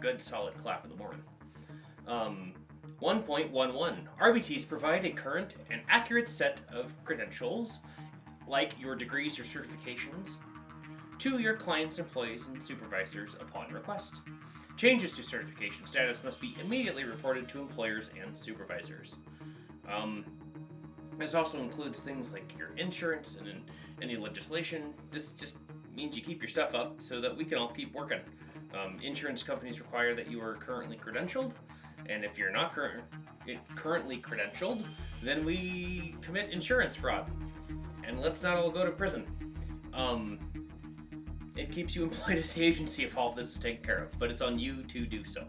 good solid clap in the morning. Um, 1.11 RBTs provide a current and accurate set of credentials, like your degrees or certifications, to your clients, employees, and supervisors upon request. Changes to certification status must be immediately reported to employers and supervisors. Um, this also includes things like your insurance and any legislation. This just means you keep your stuff up so that we can all keep working. Um, insurance companies require that you are currently credentialed, and if you're not cur- currently credentialed, then we commit insurance fraud. And let's not all go to prison. Um, it keeps you employed at the agency if all this is taken care of, but it's on you to do so.